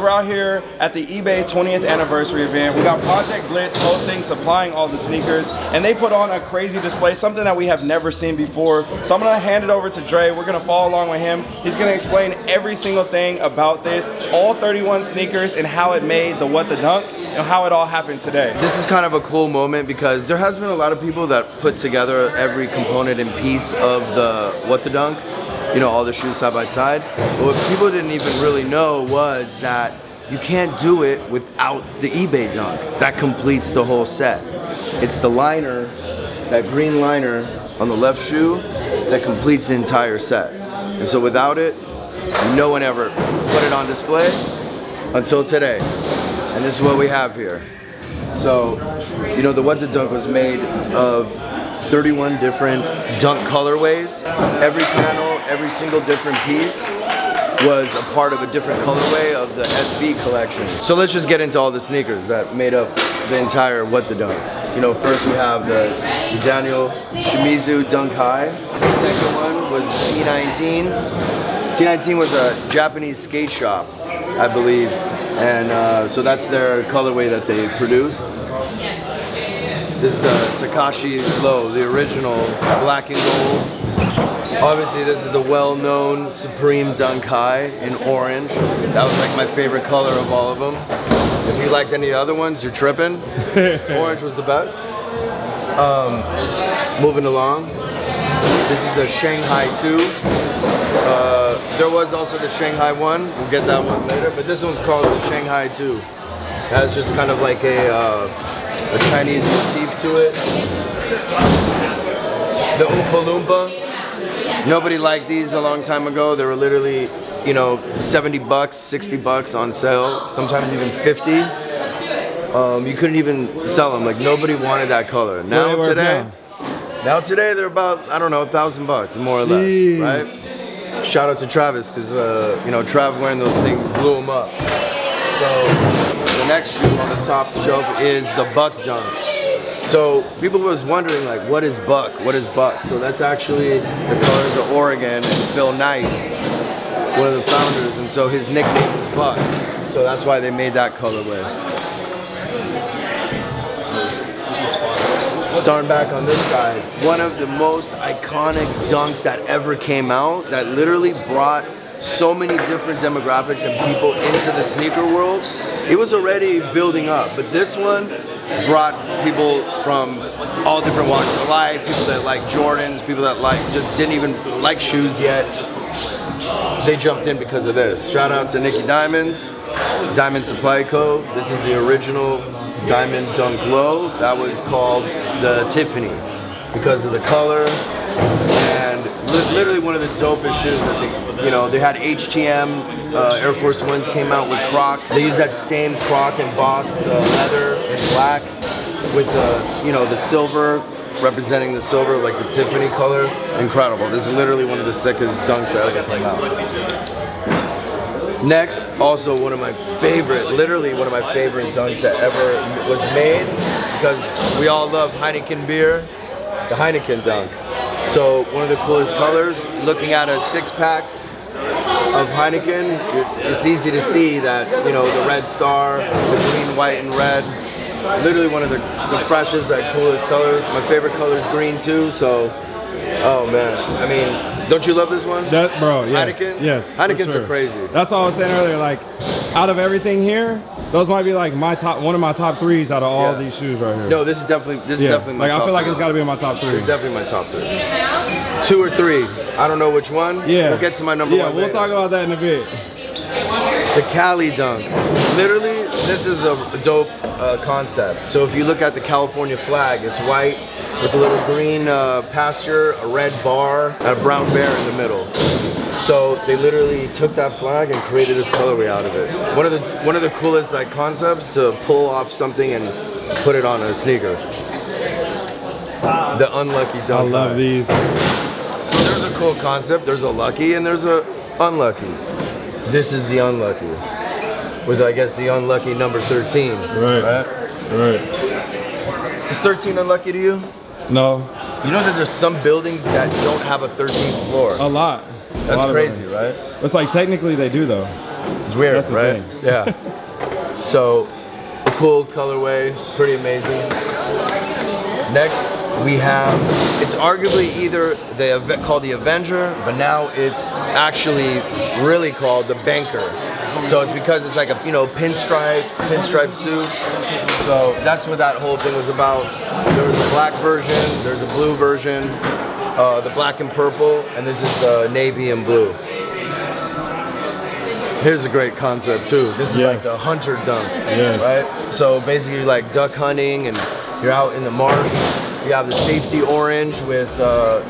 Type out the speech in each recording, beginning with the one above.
We're out here at the eBay 20th anniversary event. We got Project Blitz hosting, supplying all the sneakers, and they put on a crazy display, something that we have never seen before. So I'm gonna hand it over to Dre. We're gonna follow along with him. He's gonna explain every single thing about this, all 31 sneakers, and how it made the What the Dunk, and how it all happened today. This is kind of a cool moment because there has been a lot of people that put together every component and piece of the What the Dunk you know, all the shoes side by side. But what people didn't even really know was that you can't do it without the eBay dunk. That completes the whole set. It's the liner, that green liner on the left shoe that completes the entire set. And so without it, no one ever put it on display until today. And this is what we have here. So, you know, the What the Dunk was made of 31 different dunk colorways. Every panel, every single different piece was a part of a different colorway of the SB collection. So let's just get into all the sneakers that made up the entire What the Dunk. You know, first we have the, Daniel Shimizu Dunk High. The second one was the T19s. T19 was a Japanese skate shop, I believe. And uh, so that's their colorway that they produced. This is the Takashi Low, the original black and gold. Obviously this is the well-known Supreme Dunk High in orange. That was like my favorite color of all of them. If you liked any other ones, you're tripping. orange was the best. Um, moving along. This is the Shanghai 2. Uh, there was also the Shanghai 1. We'll get that one later. But this one's called the Shanghai 2. It has just kind of like a uh, a Chinese motif to it. The Oompa Loompa. Nobody liked these a long time ago. They were literally, you know, 70 bucks, 60 bucks on sale, sometimes even 50. Um, you couldn't even sell them. Like nobody wanted that color. Now today, now today they're about I don't know, a thousand bucks more or less, Jeez. right? Shout out to Travis because uh, you know Trav wearing those things blew him up. So the next shoe on the top shelf is the Buck Dunk. So people was wondering like, what is Buck? What is Buck? So that's actually the colors of Oregon and Phil Knight, one of the founders, and so his nickname is Buck. So that's why they made that colorway. Starting back on this side, one of the most iconic dunks that ever came out that literally brought so many different demographics and people into the sneaker world it was already building up, but this one brought people from all different walks of life, people that like Jordans, people that like just didn't even like shoes yet. They jumped in because of this. Shout out to Nicky Diamonds, Diamond Supply Co. This is the original Diamond Dunk Low. That was called the Tiffany because of the color literally one of the dopest shoes that they, you know, they had HTM uh, Air Force Ones came out with Croc. They used that same Croc embossed uh, leather and black with the, you know, the silver representing the silver, like the Tiffany color. Incredible. This is literally one of the sickest dunks that ever came out. Next, also one of my favorite, literally one of my favorite dunks that ever was made because we all love Heineken beer, the Heineken dunk. So one of the coolest colors, looking at a six pack of Heineken, it's easy to see that, you know, the red star, the green, white, and red, literally one of the, the freshest, and coolest colors. My favorite color is green too, so, oh man. I mean, don't you love this one? That, bro, yes. Heinekens? Yes. Heinekens sure. are crazy. That's what I was saying earlier, like, out of everything here, those might be like my top, one of my top threes out of all yeah. these shoes right here. No, this is definitely, this yeah. is definitely my like, top I feel like three. it's got to be in my top three. It's definitely my top three. Two or three. I don't know which one. Yeah. We'll get to my number yeah, one. Yeah, we'll talk about that in a bit. The Cali Dunk. Literally, this is a dope uh, concept. So if you look at the California flag, it's white with a little green uh, pasture, a red bar, and a brown bear in the middle. So they literally took that flag and created this colorway out of it. One of the one of the coolest like concepts to pull off something and put it on a sneaker. The unlucky dunk. I love these. So there's a cool concept. There's a lucky and there's a unlucky. This is the unlucky. With I guess the unlucky number 13. Right. Right. Right. Is 13 unlucky to you? No. You know that there's some buildings that don't have a 13th floor. A lot. That's crazy, right? It's like technically they do though. It's weird, right? thing. Yeah. so, a cool colorway, pretty amazing. Next, we have, it's arguably either the Ave- called the Avenger, but now it's actually really called the Banker. So it's because it's like a you know pinstripe, pinstripe suit. So that's what that whole thing was about. There was a black version, there's a blue version, uh, the black and purple, and this is the navy and blue. Here's a great concept too. This is Yeah. like the hunter dunk, Yeah. right? So basically, like duck hunting, and you're out in the marsh. You have the safety orange with, uh,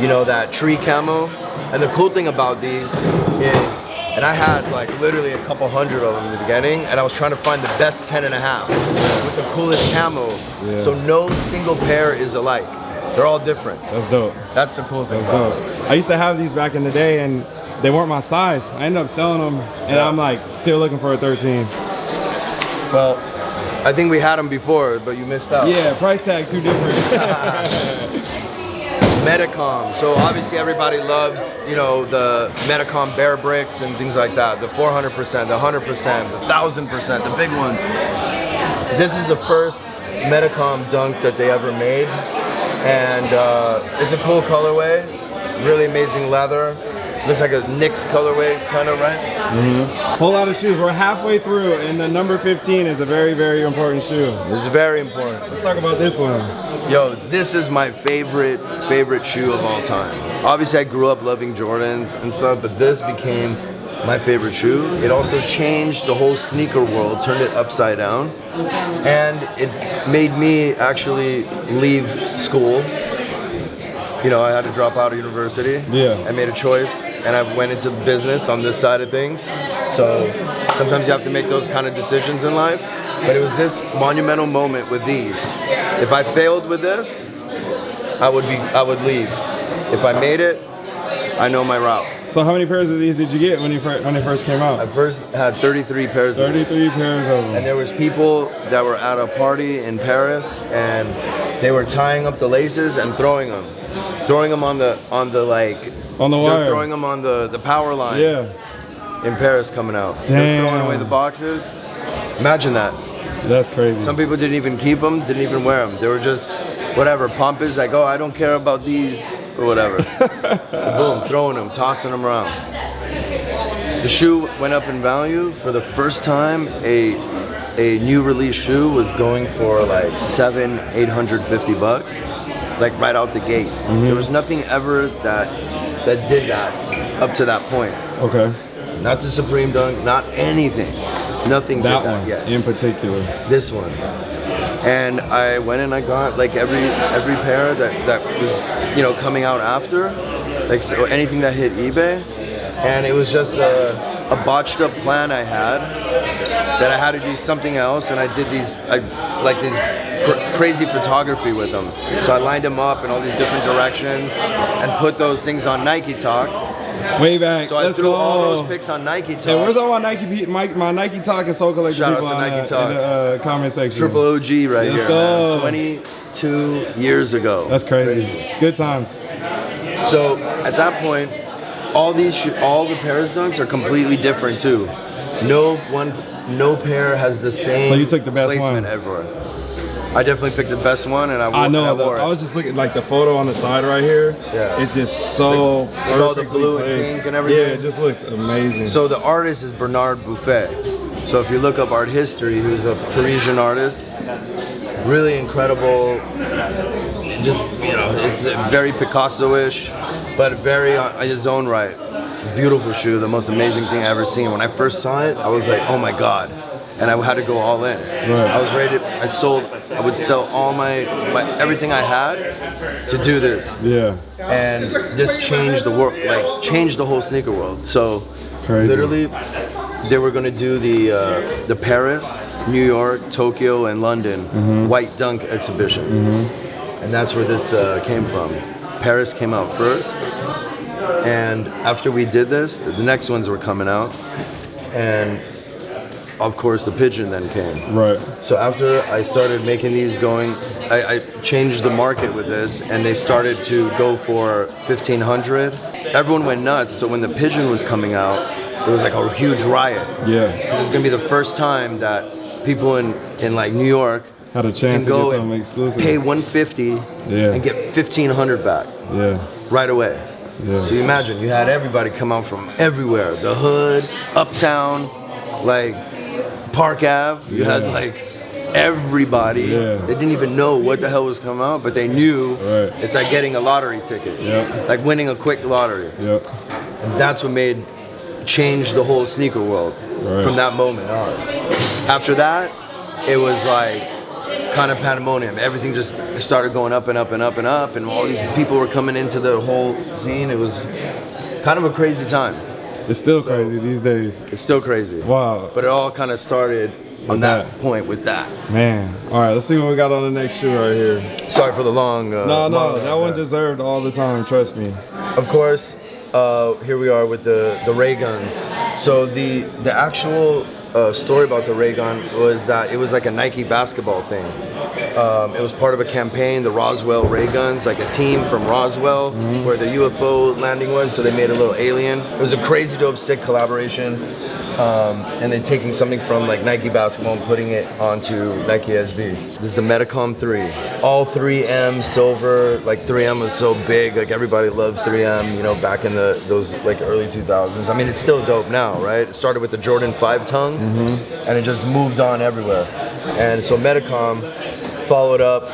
you know, that tree camo. And the cool thing about these is, and I had like literally a couple hundred of them in the beginning, and I was trying to find the best 10 and a half with the coolest camo. Yeah. So no single pair is alike. They're all different. That's dope. That's the cool thing I used to have these back in the day and they weren't my size. I ended up selling them and Yeah. I'm like still looking for a 13. Well, I think we had them before, but you missed out. Yeah, price tag too different. Medicom. So obviously everybody loves, you know, the Medicom Bear Bricks and things like that. The 400%, the 100%, the 1000%, the big ones. This is the first Medicom dunk that they ever made. And uh, it's a cool colorway. Really amazing leather. Looks like a Knicks colorway, kind of, right? Mhm. Whole lot of shoes. We're halfway through and the number 15 is a very, very important shoe. This is very important. Let's talk about this one. Yo, this is my favorite, favorite shoe of all time. Obviously, I grew up loving Jordans and stuff, but this became my favorite shoe. It also changed the whole sneaker world, turned it upside down, and it made me actually leave school. You know, I had to drop out of university. Yeah. I made a choice, and I went into business on this side of things. So sometimes you have to make those kind of decisions in life. But it was this monumental moment with these. If I failed with this, I would be I would leave. If I made it, I know my route. So how many pairs of these did you get when you when they first came out? I first had 33 pairs of 33 pairs of them. And there was people that were at a party in Paris and they were tying up the laces and throwing them. Throwing them on the on the like On the they're wire. throwing them on the the power lines Yeah, in Paris coming out. They're throwing away the boxes. Imagine that. that's crazy. Some people didn't even keep them, didn't even wear them. They were just whatever, pompous, like, oh, I don't care about these or whatever. Boom, throwing them, tossing them around. The shoe went up in value for the first time. A a new release shoe was going for like seven, eight hundred fifty bucks, like right out the gate. Mm-hmm. There was nothing ever that that did that up to that point. okay, Not the Supreme Dunk, not anything. Nothing that did that one yet in particular. this one and I went and I got like every every pair that that was you know coming out after like so anything that hit eBay and it was just a, a botched up plan I had that I had to do something else and I did these I like these cr- crazy photography with them so I lined them up in all these different directions and put those things on Nike Talk Way back. so I Let's threw all those pics on Nike Talk Hey, where's all my Nike my, my Nike Talk and Sole Collector Shout out to Nike the, Talk. in the uh, comment section? Triple OG right Let's here, go. man. 22 years ago. That's crazy. Good times. So at that point, all these, all the Paris dunks are completely different too. No one, no pair has the same. So you took the best placement one. everywhere. I definitely picked the best one, and I, wore, I know. I the- I was just looking like the photo on the side right here. Yeah. It's just so With all the blue and pink and everything. Yeah, it just looks amazing. So the artist is Bernard Buffet. So if you look up art history, who's a Parisian artist, really incredible. Just you know, it's very Picasso-ish, but very uh, in his own right. Beautiful shoe, the most amazing thing I ever seen. When I first saw it, I was like, oh my god, and I had to go all in. I was ready. To, I sold. I would sell all my, my everything I had to do this yeah. and this changed the world, like changed the whole sneaker world. So, Crazy. literally, they were gonna do the uh, the Paris, New York, Tokyo, and London Mm-hmm. White Dunk exhibition, and that's where this uh, came from. Paris came out first, and after we did this, the next ones were coming out, and of course the pigeon then came. Right. So after I started making these going, I, I changed the market with this and they started to go for 1500. Everyone went nuts. So when the pigeon was coming out, it was like a huge riot. Yeah. This is gonna be the first time that people in in like New York Had a chance to go get something exclusive. pay 150 Yeah. and get 1500 back Yeah. right away. Yeah. So you imagine you had everybody come out from everywhere, the hood, uptown, like Park Ave. You had like everybody. Yeah. They didn't even know what the hell was coming out, but they knew Right. it's like getting a lottery ticket. Yep. Like winning a quick lottery. Yep. And that's what made change the whole sneaker world Right. from that moment on. After that, it was like kind of pandemonium. Everything just started going up and up and up and up, and all these people were coming into the whole scene. It was kind of a crazy time. It's still crazy these days. It's still crazy. Wow. But it all kind of started on that, that. point with that. Man. All right, let's see what we got on the next shoe right here. Sorry for the long. Uh, No, no, that one deserved all the time, trust me. Of course, uh, here we are with the the ray guns. So the the actual uh, story about the ray gun was that it was like a Nike basketball thing. Um, it was part of a campaign, the Roswell ray guns, like a team from Roswell, where the UFO landing was. So they made a little alien. It was a crazy dope, sick collaboration. Um, and then taking something from like Nike basketball and putting it onto Nike SB. This is the Medicom 3. All 3M silver, like 3M was so big, like everybody loved 3M, you know, back in the those like early 2000s. I mean, it's still dope now, right? It started with the Jordan 5 tongue and it just moved on everywhere. And so Medicom followed up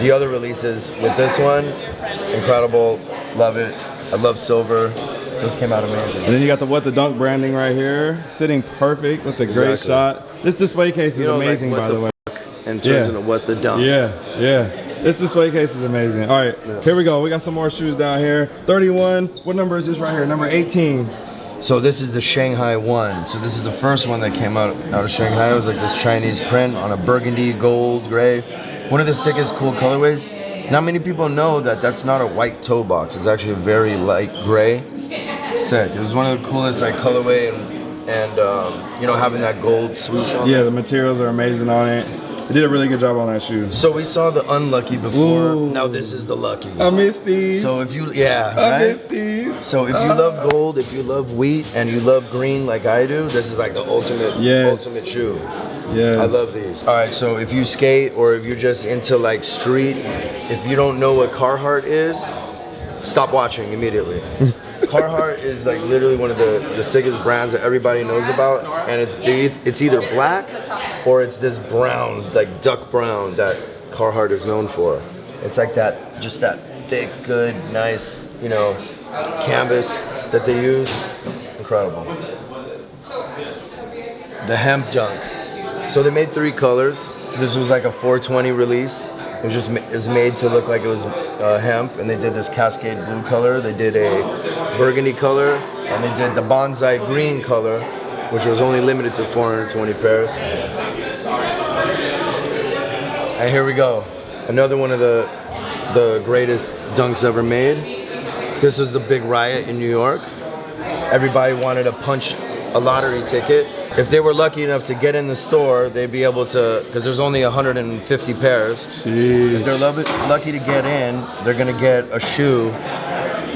the other releases with this one. Incredible, love it. I love silver. Just came out amazing. And then you got the What the Dunk branding right here, sitting perfect with the great Exactly. shot. This display case is You know, amazing, what by the the way. And turns Yeah. into what the Dunk. Yeah, yeah. This display case is amazing. All right, here we go. We got some more shoes down here. 31. What number is this right here? Number 18. So this is the Shanghai one. So this is the first one that came out out of Shanghai. It was like this Chinese print on a burgundy, gold, gray. One of the sickest, cool colorways. Not many people know that that's not a white toe box. It's actually a very light gray. Sick. It was one of the coolest like colorway and and um, you know having that gold swoosh on. Yeah, the materials are amazing on it. They did a really good job on that shoe. So we saw the unlucky before. Ooh. Now this is the lucky. I miss these. So if you yeah I right. miss these. So if you love gold, if you love wheat, and you love green like I do, this is like the ultimate, Yes. ultimate shoe. Yeah. I love these. All right, so if you skate or if you're just into like street, if you don't know what Carhartt is, stop watching immediately. Carhartt is like literally one of the, the sickest brands that everybody knows about, and it's it's either black or it's this brown, like duck brown that Carhartt is known for. It's like that, just that thick, good, nice, you know, canvas that they use. Incredible. The hemp dunk. So they made three colors. This was like a 420 release. It was just is made to look like it was uh, hemp, and they did this cascade blue color. They did a burgundy color, and they did the bonsai green color, which was only limited to 420 pairs. And here we go, another one of the the greatest dunks ever made. This was the big riot in New York. Everybody wanted to punch a lottery ticket. If they were lucky enough to get in the store, they'd be able to, because there's only 150 pairs. If they're lucky to get in, they're gonna get a shoe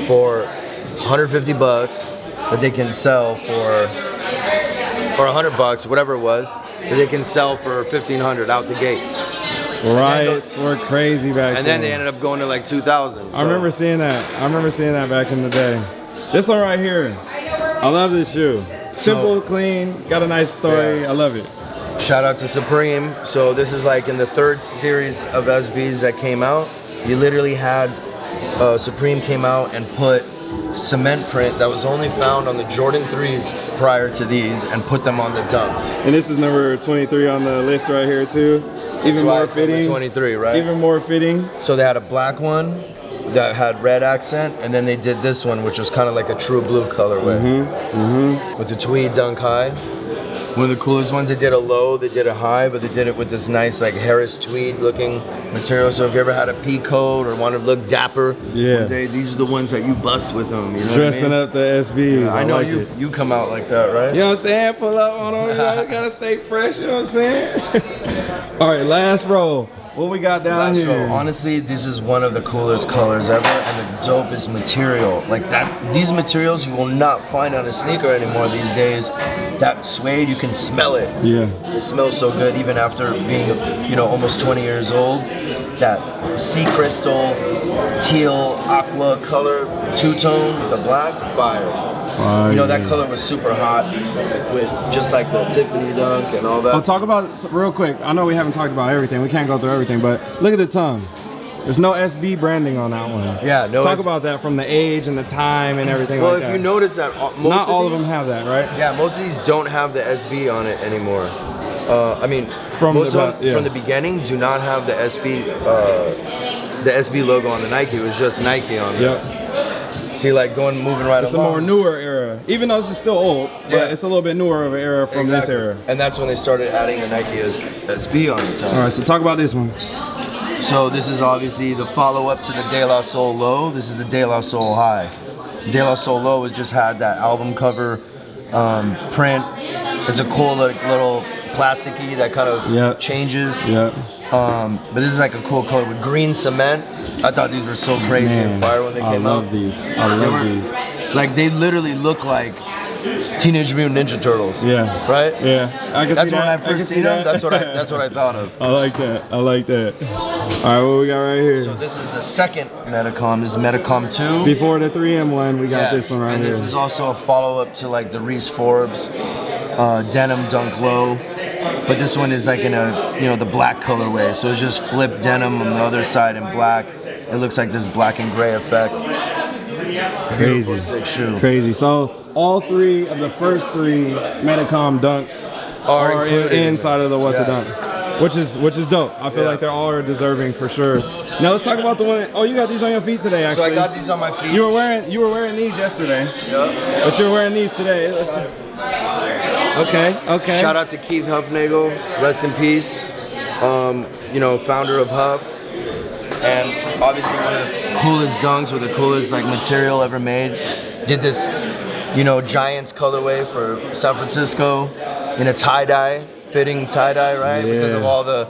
for 150 bucks that they can sell for, or 100 bucks, whatever it was, that they can sell for 1500 out the gate. Riots were crazy back And then. then they ended up going to like 2000. I remember seeing that. I remember seeing that back in the day. This one right here. I love this shoe. Simple, clean, got a nice story. Yeah. I love it. Shout out to Supreme. So this is like in the third series of SBs that came out. You literally had uh, Supreme came out and put cement print that was only found on the Jordan 3s prior to these and put them on the dunk. And this is number 23 on the list right here too. Even That's more fitting. 23, right? Even more fitting. So they had a black one that had red accent, and then they did this one, which was kind of like a true blue colorway Mm-hmm. with the tweed dunk high. One of the coolest ones. They did a low, they did a high, but they did it with this nice like Harris tweed looking material. So if you ever had a pea coat or wanted to look dapper, Yeah. day, these are the ones that you bust with them. You know Dressing what I mean? up the SBs. I know like you it. you come out like that, right? You know what I'm saying? Pull up on them. You know, gotta stay fresh. You know what I'm saying? All right, last row. What we got down Last here? row. Honestly, this is one of the coolest colors ever and the dopest material. Like that, these materials you will not find on a sneaker anymore these days. That suede, you can smell it. yeah. It smells so good even after being, you know, almost 20 years old. That sea crystal, teal, aqua color, two-tone, the black, fire. You know, that color was super hot with just like the Tiffany dunk and all that. I'll talk about real quick. I know we haven't talked about everything. We can't go through everything, but look at the tongue. There's no SB branding on that one. Yeah, no Talk about that from the age and the time and everything well, like if that. you notice that uh, most Not all of them have that, right? Yeah, most of these don't have the SB on it anymore. Uh, I mean, From most the of them yeah. from the beginning do not have the SB uh, the SB logo on the Nike. It was just Nike on there. Yep. See, like going moving right It's a along. more newer era. Even though this is still old, but Yeah. it's a little bit newer of an era from Exactly. this era. And that's when they started adding the Nike SB on the top. All right, so talk about this one. So this is obviously the follow-up to the De La Soul Low. This is the De La Soul High. De La Soul Low has just had that album cover um, print. It's a cool li- little plasticky that kind of Yep. changes. Yep. Um, but this is like a cool color with green cement. I thought these were so crazy Man, and fire when they I came love out. these. I love were- these. Like they literally look like Teenage Mutant Ninja Turtles. Yeah. Right? Yeah. I can That's see when that. I first see seen them. that. That's what I that's what I thought of. I like that. I like that. All right, what we got right here? So this is the second Medicom. This is Medicom 2. Before the 3M one, we got Yes, this one right and here. this is also a follow-up to like the Reese Forbes uh, denim dunk low, but this one is like in a you know the black colorway. So it's just flip denim on the other side in black. It looks like this black and gray effect. Crazy. Crazy. So all three of the first three Medicom dunks Are are, in inside of the What Yes. the Dunk, which is which is dope. I feel Yeah. like they're all deserving for sure. Now let's talk about the one. Oh, you got these on your feet today. So Actually, I got these on my feet. You were wearing you were wearing these yesterday, Yeah. but you're wearing these today. Let's- Okay. Okay. Shout out to Keith Hufnagel, rest in peace. Um, you know, founder of Huff, and obviously one of the coolest dunks with the coolest like material ever made. Did this, you know, Giants colorway for San Francisco in a tie dye, fitting tie dye, right? Yeah. Because of all the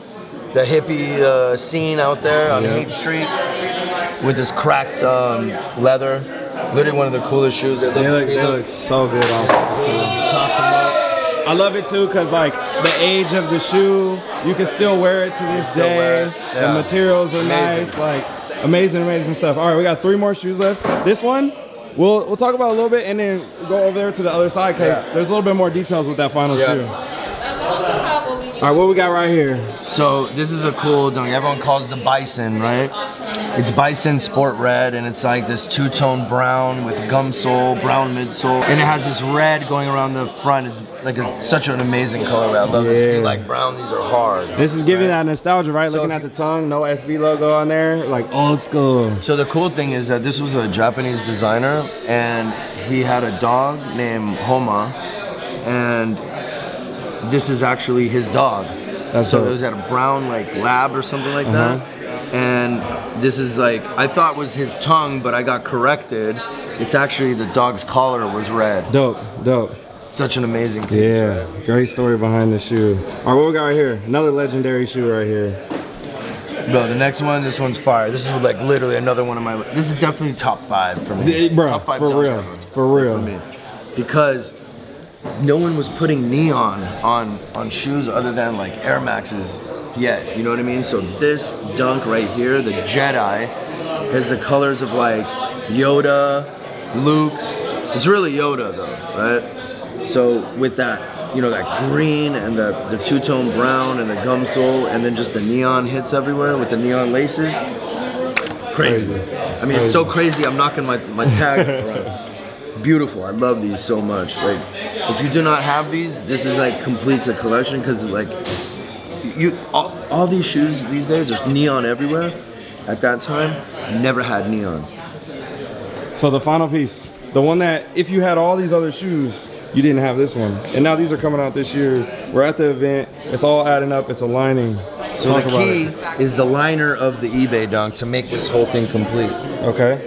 the hippie uh, scene out there on Yeah. Haight Street with this cracked um, leather. Literally one of the coolest shoes. They look, They look, they look so good on. toss them up. I love it too because like the age of the shoe, you can still wear it to this day. wear it, The materials are Amazing. nice, like amazing, amazing stuff. All right, we got three more shoes left. This one, we'll we'll talk about a little bit and then go over there to the other side because Yeah. there's a little bit more details with that final Yeah. shoe. All right, what we got right here? So this is a cool dunk. Everyone calls the Bison, right? It's Bison Sport Red, and it's like this two-tone brown with gum sole, brown midsole, and it has this red going around the front. It's like a, such an amazing colorway. I love this. If like brown, these are hard. This is giving that nostalgia, right? So Looking at the tongue, no SB logo on there, like old school. So the cool thing is that this was a Japanese designer, and he had a dog named Homer, and this is actually his dog. That's so dope. it was at a brown like lab or something like that. Uh-huh. And this is like I thought was his tongue, but I got corrected. It's actually the dog's collar was red. Dope, dope. Such an amazing piece. Yeah, right? great story behind the shoe. All right, what we got right here? Another legendary shoe right here. Bro, the next one, this one's fire. This is like literally another one of my. This is definitely top five for me. Bro, top five for real, ever. for real. For me, because no one was putting neon on on shoes other than like Air Maxes yet. You know what I mean? So this dunk right here, the Jedi, has the colors of like Yoda, Luke. It's really Yoda though, right? So with that, you know, that green and the, the two-tone brown and the gum sole and then just the neon hits everywhere with the neon laces. Crazy. Crazy. I mean, it's so crazy. I'm knocking my, my tag around. Beautiful. I love these so much. Like, if you do not have these, this is like completes a collection because like you all, all these shoes these days there's neon everywhere. At that time, never had neon. So the final piece, the one that if you had all these other shoes, you didn't have this one. And now these are coming out this year. We're at the event. It's all adding up. It's aligning. So Talk the key is the liner of the eBay dunk to make this whole thing complete. Okay.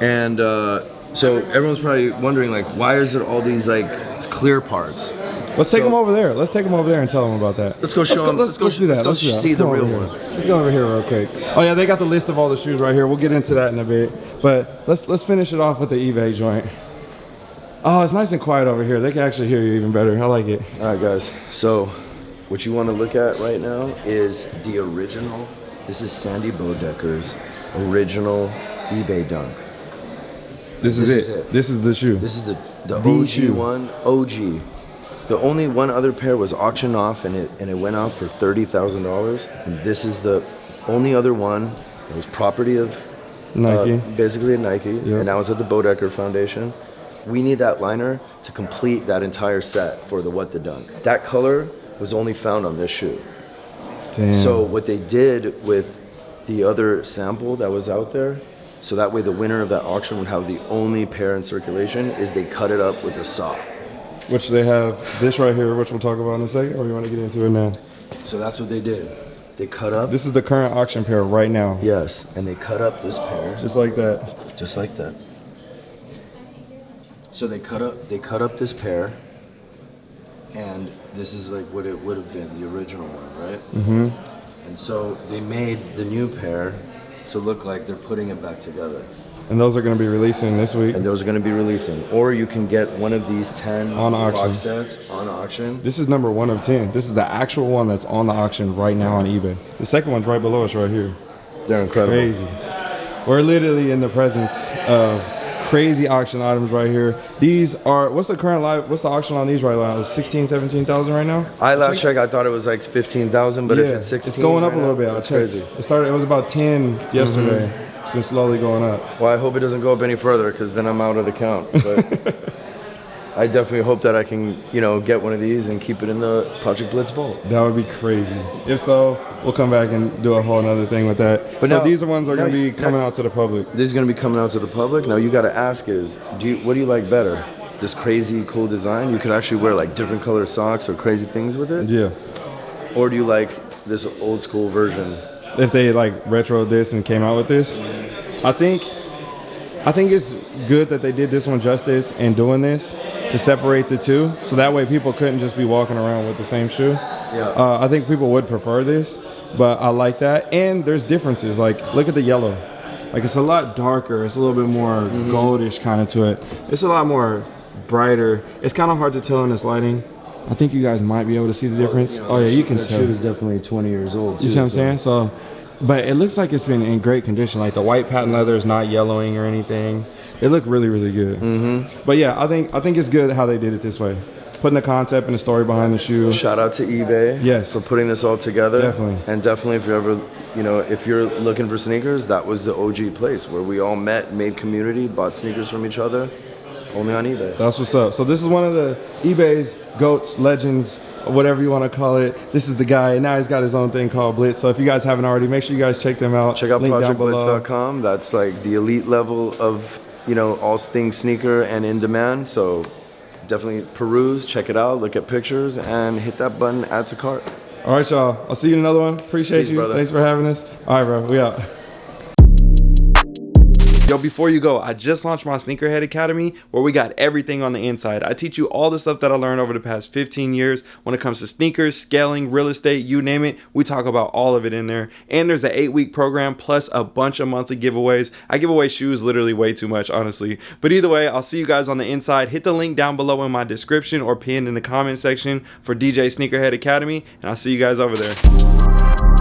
And uh, so everyone's probably wondering like, why is it all these like clear parts? Let's take So- them over there. Let's take them over there and tell them about that. Let's go show 'em- let's go do that. let's go do that. see Let's the come over real one. Let's go over here real quick. Oh yeah, they got the list of all the shoes right here. We'll get into that in a bit. But let's let's finish it off with the eBay joint. Oh, it's nice and quiet over here. They can actually hear you even better. I like it. All right, guys. So, what you want to look at right now is the original. This is Sandy Bodecker's original eBay dunk. This is, This it. is it. This is the shoe. This is the the, The OG shoe. one. OG. The only one other pair was auctioned off, and it and it went out for thirty thousand dollars. And this is the only other one. It was property of Nike. uh, basically a Nike, Yep. and now it's at the Bodecker Foundation. We need that liner to complete that entire set for the What the Dunk. That color was only found on this shoe. Damn. So what they did with the other sample that was out there, so that way the winner of that auction would have the only pair in circulation, is they cut it up with a saw. which they have this right here, which we'll talk about in a second, or you want to get into it now? So that's what they did. They cut up. This is the current auction pair right now. yes, and they cut up this pair Just like that. just like that. So they cut up they cut up this pair, and this is like what it would have been the original one, right? Mm-hmm. And so they made the new pair to look like they're putting it back together. And those are going to be releasing this week. And those are going to be releasing, or you can get one of these ten On auction. box sets on auction. This is number one of 10. This is the actual one that's on the auction right now on eBay. The second one's right below us right here. They're incredible. Crazy. We're literally in the presence of crazy auction items right here. These are, what's the current live, what's the auction on these right now? It's 16, 17,000 right now? I last checked, I thought it was like fifteen thousand, but if it's sixteen, It's going up right a little now, bit. That's crazy. It started, it was about 10 yesterday. Mm-hmm. It's been slowly going up. Well, I hope it doesn't go up any further because then I'm out of the count. But I definitely hope that I can, you know, get one of these and keep it in the Project Blitz vault. That would be crazy. If so, we'll come back and do a whole nother thing with that. But so now- these are ones that are going to be coming now- out to the public. This is gonna be coming out to the public. Now you got to ask is, do you, what do you like better? This crazy cool design. You could actually wear like different color socks or crazy things with it, Yeah. or do you like this old school version? if they like retro this and came out with this. I think I think it's good that they did this one justice and doing this to separate the two, so that way people couldn't just be walking around with the same shoe. Yeah. Uh, I think people would prefer this, but I like that. And there's differences. Like look at the yellow. Like it's a lot darker. It's a little bit more Mm-hmm. goldish kind of to it. It's a lot more brighter. It's kind of hard to tell in this lighting. I think you guys might be able to see the difference. oh yeah, you can that tell. shoe is definitely 20 years old. You too, see what I'm so- saying? So, but it looks like it's been in great condition. Like the white patent leather is not yellowing or anything. They look really, really good. Mm-hmm. But yeah, I think I think it's good how they did it this way, putting the concept and the story behind the shoe. Shout out to eBay Yes. for putting this all together. Definitely. And definitely if you're ever, you know, if you're looking for sneakers, that was the OG place where we all met, made community, bought sneakers from each other, only on eBay. That's what's up. So this is one of the eBay's goats, legends, whatever you want to call it. This is the guy. and Now he's got his own thing called Blitz. So if you guys haven't already, make sure you guys check them out. Check out projectblitz.com. That's like the elite level of, you know, all things sneaker and in demand. So definitely peruse, check it out, look at pictures, and hit that button, add to cart. All right, y'all. I'll see you in another one. Appreciate Peace, you. brother. Thanks for having us. All right, bro. We out. Yo, before you go, I just launched my Sneakerhead Academy where we got everything on the inside. I teach you all the stuff that I learned over the past 15 years when it comes to sneakers, scaling, real estate, you name it. We talk about all of it in there. And there's an eight week program plus a bunch of monthly giveaways. I give away shoes literally way too much, honestly. But either way, I'll see you guys on the inside. Hit the link down below in my description or pinned in the comment section for DJ Sneakerhead Academy. And I'll see you guys over there.